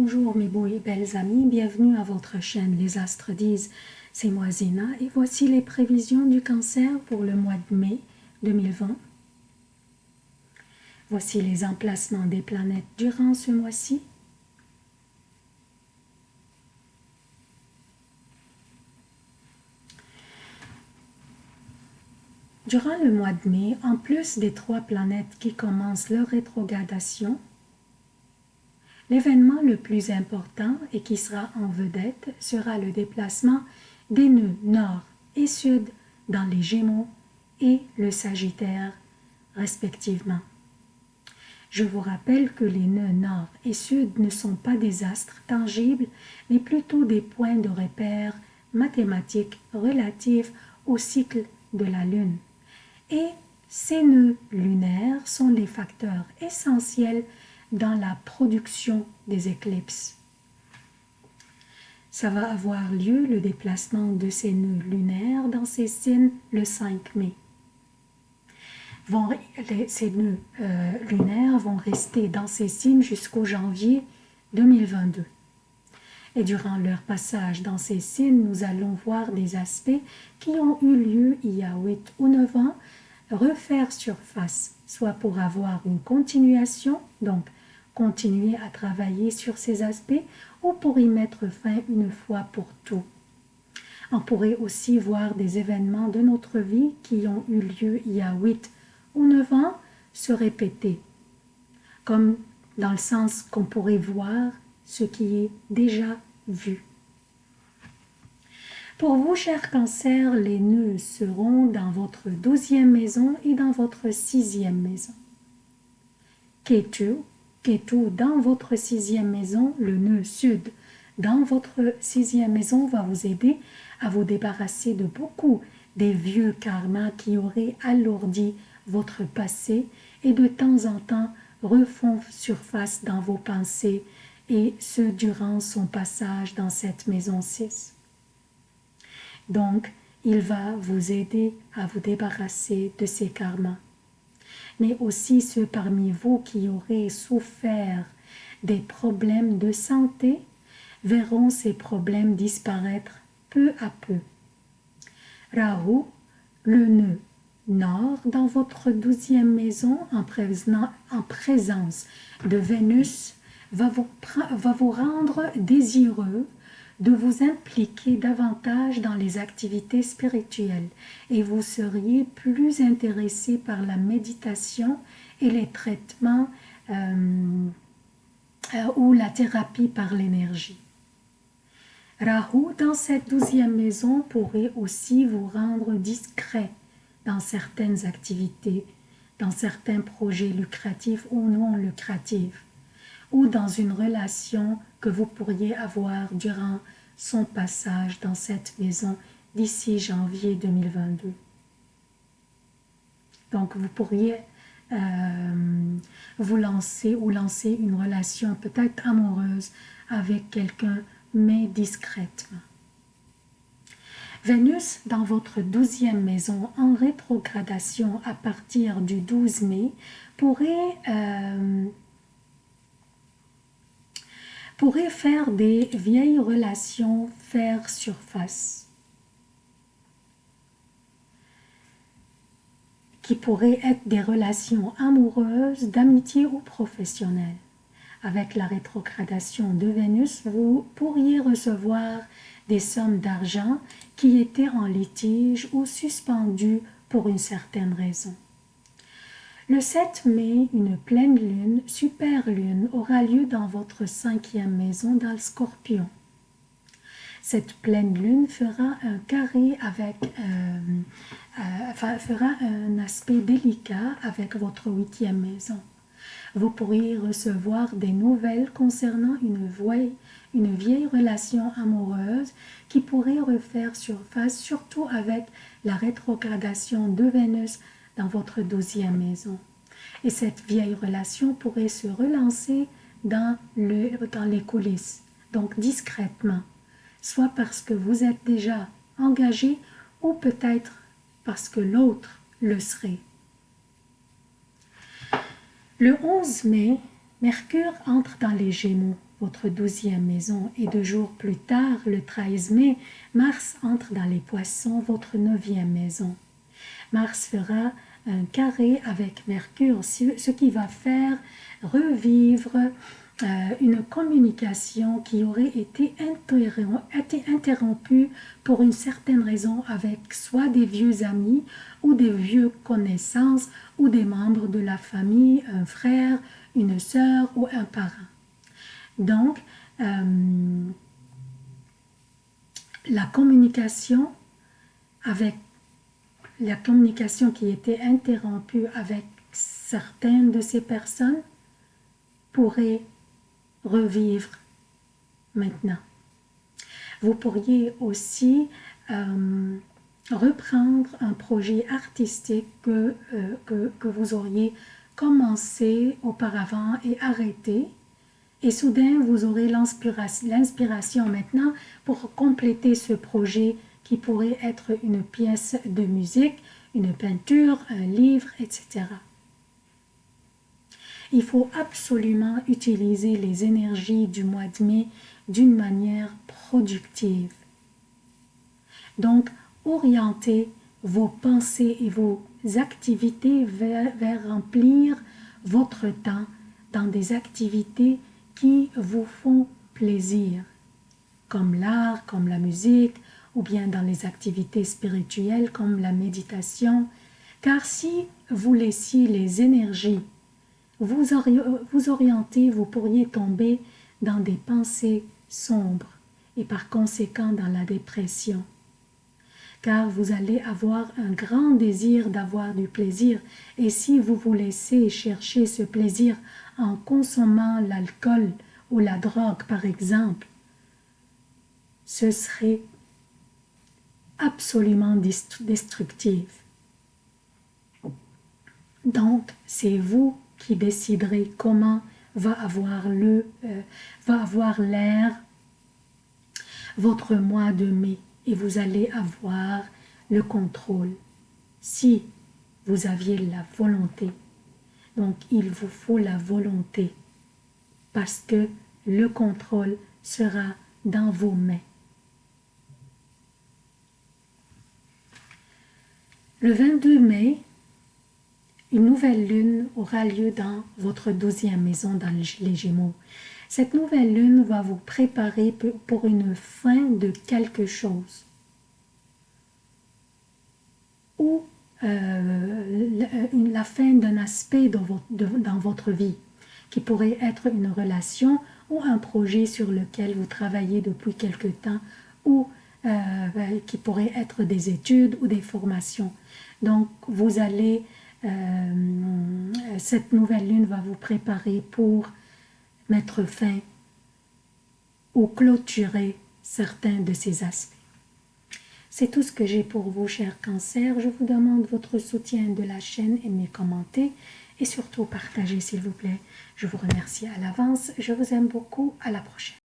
Bonjour mes beaux et belles amis, bienvenue à votre chaîne Les Astres disent, c'est moi Zéna et voici les prévisions du cancer pour le mois de mai 2020. Voici les emplacements des planètes durant ce mois-ci. Durant le mois de mai, en plus des trois planètes qui commencent leur rétrogradation, L'événement le plus important et qui sera en vedette sera le déplacement des nœuds nord et sud dans les Gémeaux et le Sagittaire respectivement. Je vous rappelle que les nœuds nord et sud ne sont pas des astres tangibles, mais plutôt des points de repère mathématiques relatifs au cycle de la Lune. Et ces nœuds lunaires sont les facteurs essentiels dans la production des éclipses. Ça va avoir lieu le déplacement de ces nœuds lunaires dans ces signes le 5 mai. ces nœuds euh, lunaires vont rester dans ces signes jusqu'au janvier 2022. Et durant leur passage dans ces signes, nous allons voir des aspects qui ont eu lieu il y a 8 ou 9 ans refaire surface, soit pour avoir une continuation, donc continuer à travailler sur ces aspects ou pour y mettre fin une fois pour tout. On pourrait aussi voir des événements de notre vie qui ont eu lieu il y a 8 ou 9 ans se répéter, comme dans le sens qu'on pourrait voir ce qui est déjà vu. Pour vous, chers cancers, les nœuds seront dans votre douzième maison et dans votre sixième maison. Ketu Ketu dans votre sixième maison, le nœud sud dans votre sixième maison va vous aider à vous débarrasser de beaucoup des vieux karmas qui auraient alourdi votre passé et de temps en temps refont surface dans vos pensées et ce durant son passage dans cette maison 6. Donc, il va vous aider à vous débarrasser de ces karmas mais aussi ceux parmi vous qui auraient souffert des problèmes de santé verront ces problèmes disparaître peu à peu. Rahu, le nœud nord dans votre douzième maison en, présence de Vénus va vous, va vous rendre désireux de vous impliquer davantage dans les activités spirituelles et vous seriez plus intéressé par la méditation et les traitements euh, euh, ou la thérapie par l'énergie. Rahu, dans cette douzième maison, pourrait aussi vous rendre discret dans certaines activités, dans certains projets lucratifs ou non lucratifs ou dans une relation que vous pourriez avoir durant son passage dans cette maison d'ici janvier 2022. Donc vous pourriez euh, vous lancer ou lancer une relation peut-être amoureuse avec quelqu'un, mais discrètement. Vénus, dans votre douzième maison, en rétrogradation à partir du 12 mai, pourrait euh, pourrait faire des vieilles relations faire surface, qui pourraient être des relations amoureuses, d'amitié ou professionnelles. Avec la rétrogradation de Vénus, vous pourriez recevoir des sommes d'argent qui étaient en litige ou suspendues pour une certaine raison. Le 7 mai, une pleine lune, super lune, aura lieu dans votre cinquième maison dans le scorpion. Cette pleine lune fera un carré avec, euh, euh, fera un aspect délicat avec votre huitième maison. Vous pourriez recevoir des nouvelles concernant une vieille, une vieille relation amoureuse qui pourrait refaire surface, surtout avec la rétrogradation de Vénus dans votre douzième maison. Et cette vieille relation pourrait se relancer dans, le, dans les coulisses, donc discrètement, soit parce que vous êtes déjà engagé ou peut-être parce que l'autre le serait. Le 11 mai, Mercure entre dans les Gémeaux votre douzième maison. Et deux jours plus tard, le 13 mai, Mars entre dans les poissons, votre neuvième maison. Mars fera un carré avec Mercure, ce qui va faire revivre euh, une communication qui aurait été interrompue pour une certaine raison avec soit des vieux amis ou des vieux connaissances ou des membres de la famille, un frère, une sœur ou un parent. Donc, euh, la communication avec la communication qui était interrompue avec certaines de ces personnes pourrait revivre maintenant. Vous pourriez aussi euh, reprendre un projet artistique que, euh, que, que, vous auriez commencé auparavant et arrêté. Et soudain, vous aurez l'inspiration maintenant pour compléter ce projet qui pourrait être une pièce de musique, une peinture, un livre, etc. Il faut absolument utiliser les énergies du mois de mai d'une manière productive. Donc, orientez vos pensées et vos activités vers, remplir votre temps dans des activités qui vous font plaisir, comme l'art, comme la musique, ou bien dans les activités spirituelles comme la méditation, car si vous laissiez les énergies vous, vous orienter, vous pourriez tomber dans des pensées sombres et par conséquent dans la dépression. Car vous allez avoir un grand désir d'avoir du plaisir et si vous vous laissez chercher ce plaisir en consommant l'alcool ou la drogue par exemple, ce serait absolument destructif. Donc, c'est vous qui déciderez comment va avoir le euh, va avoir l'air votre mois de mai et vous allez avoir le contrôle si vous aviez la volonté. Donc, il vous faut la volonté parce que le contrôle sera dans vos mains. Le 22 mai, une nouvelle lune aura lieu dans votre douzième maison dans les Gémeaux. Cette nouvelle lune va vous préparer pour une fin de quelque chose. Ou euh, la fin d'un aspect dans votre vie, qui pourrait être une relation ou un projet sur lequel vous travaillez depuis quelque temps, ou euh, qui pourrait être des études ou des formations. Donc, vous allez euh, cette nouvelle lune va vous préparer pour mettre fin ou clôturer certains de ces aspects. C'est tout ce que j'ai pour vous, chers cancers. Je vous demande votre soutien de la chaîne, aimez, commentez et surtout partagez, s'il vous plaît. Je vous remercie à l'avance. Je vous aime beaucoup. À la prochaine.